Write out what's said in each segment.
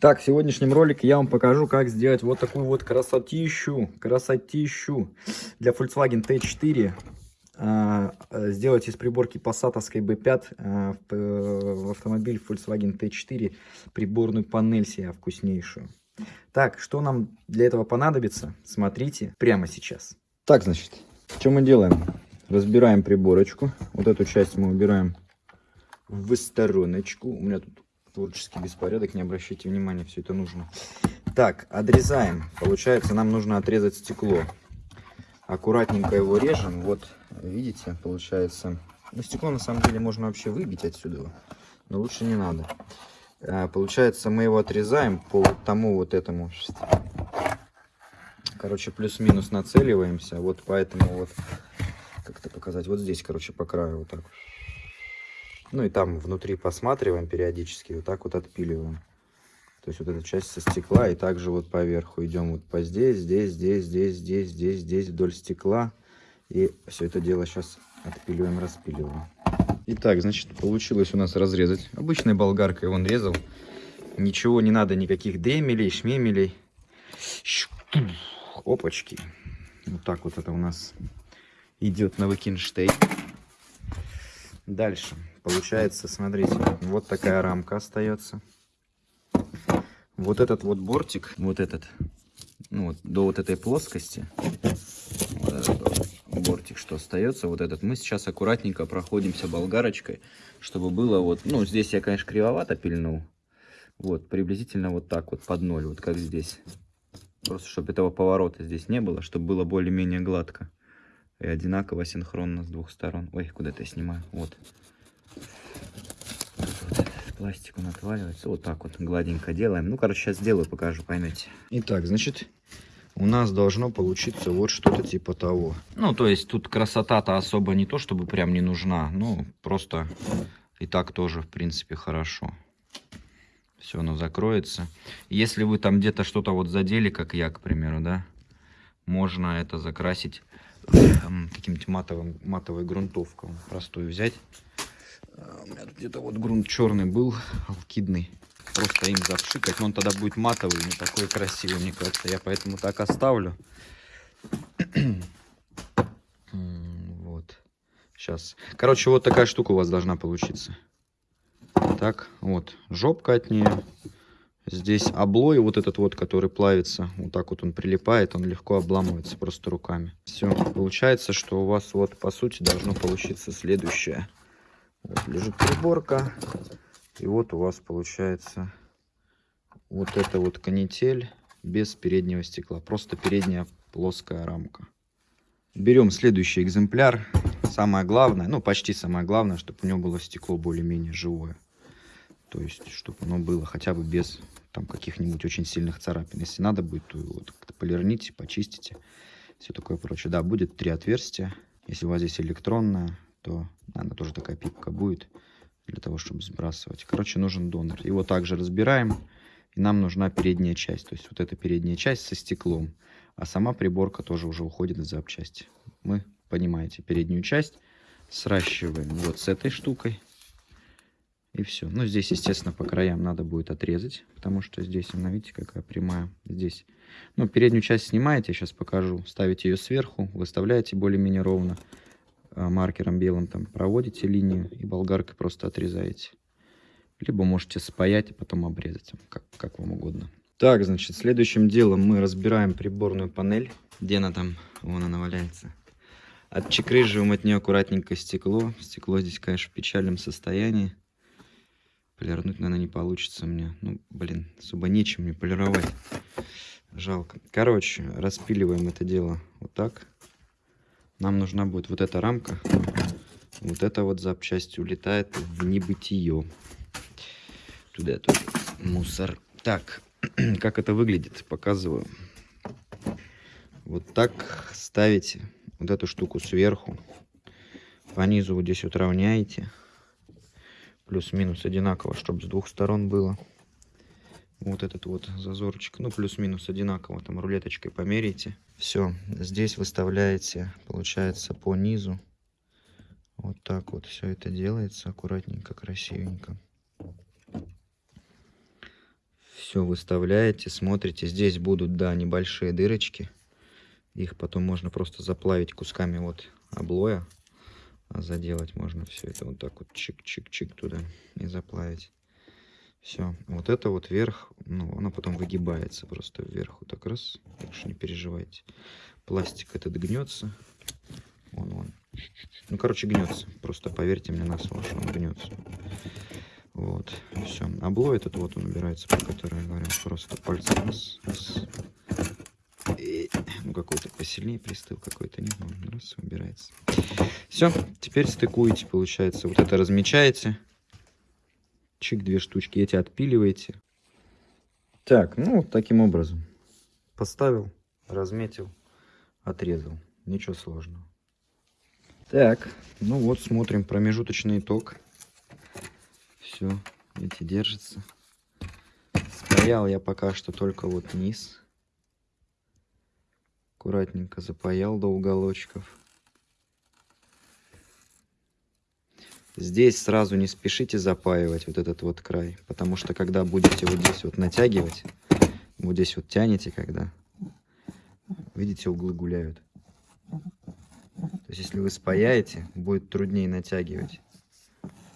Так, в сегодняшнем ролике я вам покажу, как сделать вот такую вот красотищу, красотищу для Volkswagen T4. А, сделать из приборки Passatовской B5 а, в автомобиль Volkswagen T4 приборную панель себе вкуснейшую. Так, что нам для этого понадобится, смотрите прямо сейчас. Так, значит, что мы делаем? Разбираем приборочку. Вот эту часть мы убираем в стороночку. У меня тут творческий беспорядок, не обращайте внимания, все это нужно. Так, отрезаем. Получается, нам нужно отрезать стекло. Аккуратненько его режем. Вот, видите, получается... Ну, стекло на самом деле можно вообще выбить отсюда, но лучше не надо. А, получается, мы его отрезаем по тому вот этому. Короче, плюс-минус нацеливаемся. Вот поэтому вот, как это показать, вот здесь, короче, по краю вот так. Ну и там внутри посматриваем периодически, вот так вот отпиливаем. То есть вот эта часть со стекла, и также вот по верху идем вот по здесь, здесь, здесь, здесь, здесь, здесь, здесь, вдоль стекла. И все это дело сейчас отпиливаем, распиливаем. Итак, значит, получилось у нас разрезать. Обычной болгаркой он резал. Ничего не надо, никаких демелей, шмемелей. Опачки. Вот так вот это у нас идет на Викинштейн. Дальше. Получается, смотрите, вот такая рамка остается. Вот этот вот бортик, вот этот, ну вот, до вот этой плоскости, вот этот бортик, что остается, вот этот, мы сейчас аккуратненько проходимся болгарочкой, чтобы было вот, ну, здесь я, конечно, кривовато пильнул, вот, приблизительно вот так вот под ноль, вот как здесь. Просто, чтобы этого поворота здесь не было, чтобы было более-менее гладко и одинаково синхронно с двух сторон. Ой, куда-то я снимаю. Вот. Вот пластику отваливается. Вот так вот гладенько делаем. Ну, короче, сейчас сделаю, покажу, поймете. Итак, значит, у нас должно получиться вот что-то типа того. Ну, то есть тут красота-то особо не то, чтобы прям не нужна. Ну, просто и так тоже, в принципе, хорошо. Все, оно закроется. Если вы там где-то что-то вот задели, как я, к примеру, да, можно это закрасить каким-нибудь матовым, матовой грунтовкой простую взять. А, у меня тут где-то вот грунт черный был, алкидный. Просто им запшикать, но он тогда будет матовый, не такой красивый, мне кажется. Я поэтому так оставлю. вот. Сейчас. Короче, вот такая штука у вас должна получиться. Так, вот. Жопка от нее. Здесь облой вот этот вот, который плавится, вот так вот он прилипает, он легко обламывается просто руками. Все, получается, что у вас вот по сути должно получиться следующее. Вот лежит приборка, и вот у вас получается вот эта вот канитель без переднего стекла, просто передняя плоская рамка. Берем следующий экземпляр. Самое главное, ну почти самое главное, чтобы у него было стекло более-менее живое. То есть, чтобы оно было хотя бы без там каких-нибудь очень сильных царапин. Если надо будет, то вот как-то полирните, почистите, все такое прочее. Да, будет три отверстия. Если у вас здесь электронная, то она тоже такая пипка будет для того, чтобы сбрасывать. Короче, нужен донор. Его также разбираем. И нам нужна передняя часть. То есть вот эта передняя часть со стеклом. А сама приборка тоже уже уходит в запчасти. Мы, понимаете, переднюю часть сращиваем вот с этой штукой. И все. Ну, здесь, естественно, по краям надо будет отрезать, потому что здесь, она, видите, какая прямая. Здесь, ну, переднюю часть снимаете, сейчас покажу. Ставите ее сверху, выставляете более-менее ровно. А, маркером белым там проводите линию и болгаркой просто отрезаете. Либо можете спаять и потом обрезать, как, как вам угодно. Так, значит, следующим делом мы разбираем приборную панель. Где она там? Вон она валяется. Отчекрыживаем от нее аккуратненько стекло. Стекло здесь, конечно, в печальном состоянии. Полирнуть, наверное, не получится мне. Ну, блин, особо нечем мне полировать. Жалко. Короче, распиливаем это дело вот так. Нам нужна будет вот эта рамка. Вот эта вот запчасть улетает в небытие. Туда тоже мусор. Так, как это выглядит, показываю. Вот так ставите вот эту штуку сверху. По низу вот здесь вот равняете плюс-минус одинаково, чтобы с двух сторон было. Вот этот вот зазорчик, ну плюс-минус одинаково, там рулеточкой померите. Все, здесь выставляете, получается, по низу. Вот так вот все это делается, аккуратненько, красивенько. Все выставляете, смотрите. Здесь будут, да, небольшие дырочки. Их потом можно просто заплавить кусками вот облоя. А заделать можно все это вот так вот чик-чик-чик туда и заплавить. Все. Вот это вот вверх, ну, она потом выгибается просто вверх. Вот так раз. Так что не переживайте. Пластик этот гнется. Вон, вон. Ну, короче, гнется. Просто поверьте мне на слово, что он гнется. Вот. Все. Облой этот вот он убирается, про который я говорил. Просто пальцем раз, раз. Ну, какой-то посильнее пристыл, какой-то нет. Ну, раз, убирается. Все. Теперь стыкуете, получается. Вот это размечаете. Чик, две штучки. Эти отпиливаете. Так, ну, таким образом. Поставил, разметил, отрезал. Ничего сложного. Так, ну вот смотрим промежуточный итог. Все, эти держится. Спаял я пока что только вот низ. Аккуратненько запаял до уголочков. Здесь сразу не спешите запаивать вот этот вот край, потому что когда будете вот здесь вот натягивать, вот здесь вот тянете, когда, видите, углы гуляют. То есть, если вы спаяете, будет труднее натягивать.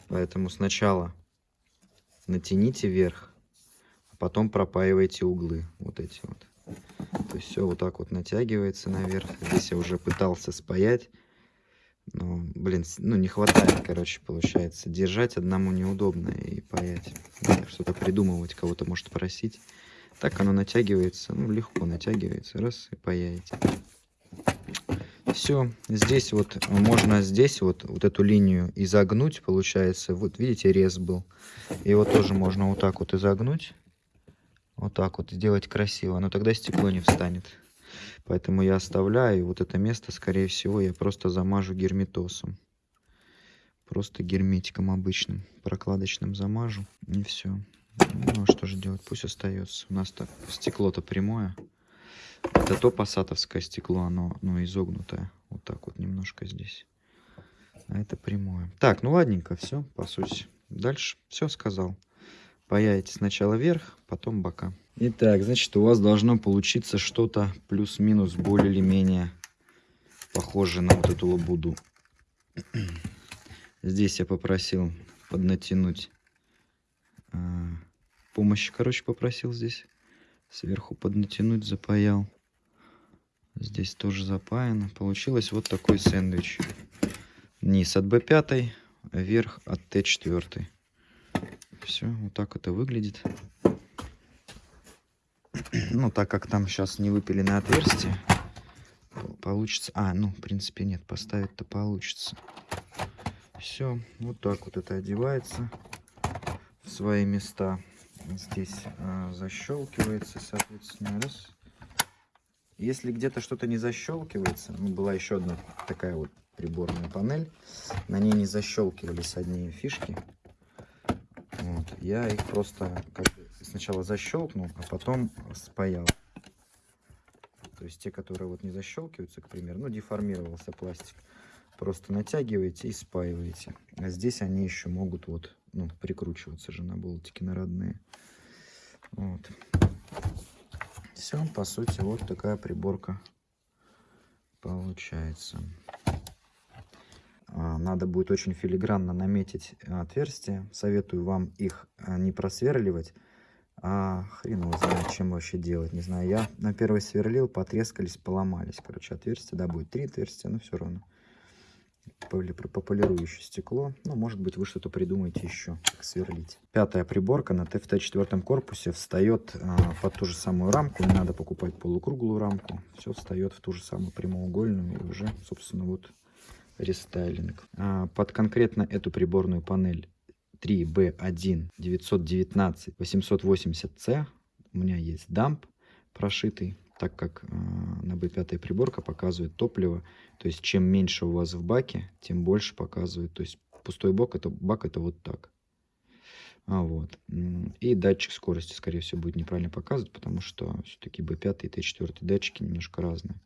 Поэтому сначала натяните вверх, а потом пропаивайте углы. Вот эти вот. То есть, все вот так вот натягивается наверх. Здесь я уже пытался спаять. Но, блин, ну не хватает, короче, получается. Держать одному неудобно и паять. Что-то придумывать, кого-то может просить. Так оно натягивается, ну легко натягивается. Раз и паяете. Все, здесь вот можно здесь вот, вот эту линию изогнуть, получается. Вот видите, рез был. Его тоже можно вот так вот изогнуть. Вот так вот сделать красиво. Но тогда стекло не встанет. Поэтому я оставляю. Вот это место, скорее всего, я просто замажу герметосом. Просто герметиком обычным, прокладочным замажу. И все. Ну, а что же делать? Пусть остается. У нас так стекло-то прямое. Это то пассатовское стекло, оно ну, изогнутое. Вот так вот немножко здесь. А это прямое. Так, ну ладненько, все, по сути. Дальше все сказал. Паяете сначала вверх, потом бока. Итак, значит, у вас должно получиться что-то плюс-минус более или менее похоже на вот эту лабуду. Здесь я попросил поднатянуть а, помощи, короче, попросил здесь. Сверху поднатянуть, запаял. Здесь тоже запаяно. Получилось вот такой сэндвич. Низ от B5, верх от Т4. Все, вот так это выглядит. Ну, так как там сейчас не выпиленное отверстие, получится... А, ну, в принципе, нет, поставить-то получится. Все, вот так вот это одевается в свои места. Здесь а, защелкивается, соответственно, раз. Если где-то что-то не защелкивается, ну, была еще одна такая вот приборная панель, на ней не защелкивались одни фишки. Вот. Я их просто как бы сначала защелкнул, а потом спаял. То есть те, которые вот не защелкиваются, к примеру, ну деформировался пластик, просто натягиваете и спаиваете. А здесь они еще могут вот, ну, прикручиваться же на болтики на родные. Вот. Все, по сути, вот такая приборка получается. А, надо будет очень филигранно наметить отверстия. Советую вам их а, не просверливать, а хрен его знает, чем вообще делать. Не знаю, я на первый сверлил, потрескались, поломались. Короче, отверстия, да, будет три отверстия, но все равно пополирующее стекло. Ну, может быть, вы что-то придумаете еще, как сверлить. Пятая приборка на ТФТ-4 корпусе встает а, под ту же самую рамку. Не надо покупать полукруглую рамку. Все встает в ту же самую прямоугольную. И уже, собственно, вот рестайлинг. А, под конкретно эту приборную панель 3B1 919 880C у меня есть дамп прошитый так как э, на B5 приборка показывает топливо. То есть чем меньше у вас в баке, тем больше показывает. То есть пустой бак это, бак это вот так. А, вот. И датчик скорости, скорее всего, будет неправильно показывать, потому что все-таки B5 и T4 датчики немножко разные.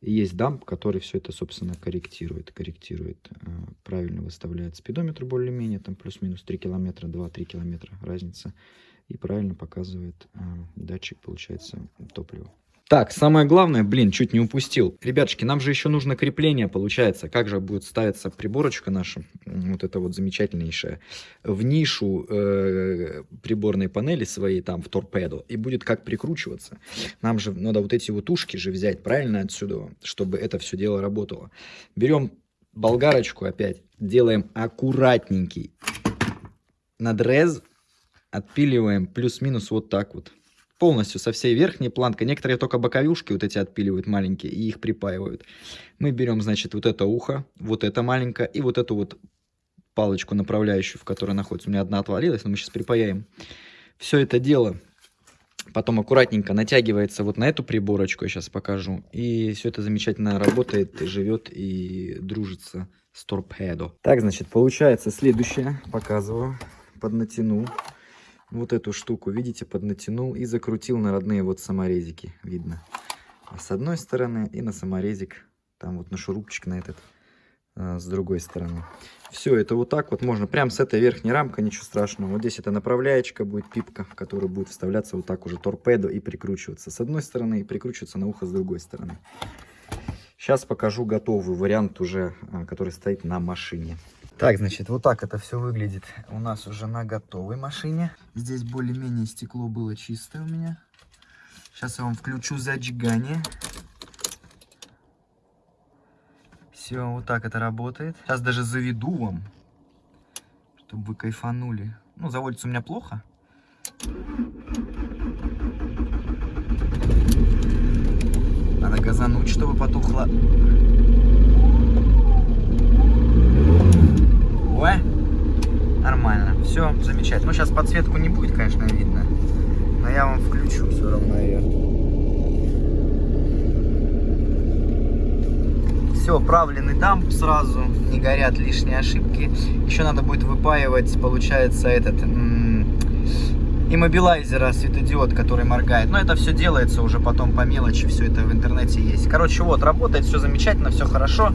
И есть дамп, который все это, собственно, корректирует. Корректирует, э, правильно выставляет спидометр более-менее, там плюс-минус 3 километра, 2-3 километра разница и правильно показывает э, датчик, получается, топлива. Так, самое главное, блин, чуть не упустил. Ребятушки, нам же еще нужно крепление, получается. Как же будет ставиться приборочка наша, вот это вот замечательнейшая, в нишу э, приборной панели своей, там, в торпеду, и будет как прикручиваться. Нам же надо вот эти вот ушки же взять, правильно, отсюда, чтобы это все дело работало. Берем болгарочку опять, делаем аккуратненький надрез, отпиливаем плюс-минус вот так вот полностью со всей верхней планкой. Некоторые только боковушки вот эти отпиливают маленькие и их припаивают. Мы берем, значит, вот это ухо, вот это маленькое и вот эту вот палочку направляющую, в которой находится. У меня одна отвалилась, но мы сейчас припаяем. Все это дело потом аккуратненько натягивается вот на эту приборочку, я сейчас покажу. И все это замечательно работает, живет и дружится с торпедо. Так, значит, получается следующее. Показываю. Поднатянул вот эту штуку, видите, поднатянул и закрутил на родные вот саморезики, видно. А с одной стороны и на саморезик, там вот на шурупчик на этот, а, с другой стороны. Все это вот так вот можно, прям с этой верхней рамкой, ничего страшного. Вот здесь это направляечка будет, пипка, в которую будет вставляться вот так уже торпедо и прикручиваться с одной стороны и прикручиваться на ухо с другой стороны. Сейчас покажу готовый вариант уже, а, который стоит на машине. Так, значит, вот так это все выглядит у нас уже на готовой машине. Здесь более-менее стекло было чистое у меня. Сейчас я вам включу зажигание. Все, вот так это работает. Сейчас даже заведу вам, чтобы вы кайфанули. Ну, заводится у меня плохо. Надо газануть, чтобы потухло. Ой, нормально. Все, замечательно. Ну, сейчас подсветку не будет, конечно, видно. Но я вам включу все равно ее. Все, правленный дамп сразу, не горят лишние ошибки. Еще надо будет выпаивать, получается, этот иммобилайзера, светодиод, который моргает. Но это все делается уже потом по мелочи, все это в интернете есть. Короче, вот, работает, все замечательно, все хорошо.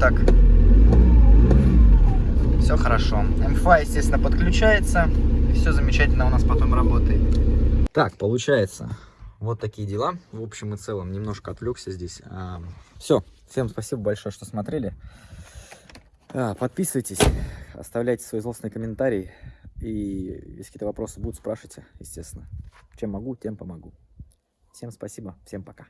Так, все хорошо. МФА, естественно, подключается, все замечательно у нас потом работает. Так, получается, вот такие дела. В общем и целом, немножко отвлекся здесь. А, все, всем спасибо большое, что смотрели. А, подписывайтесь, оставляйте свои злостные комментарии. И если какие-то вопросы будут, спрашивайте, естественно. Чем могу, тем помогу. Всем спасибо, всем пока.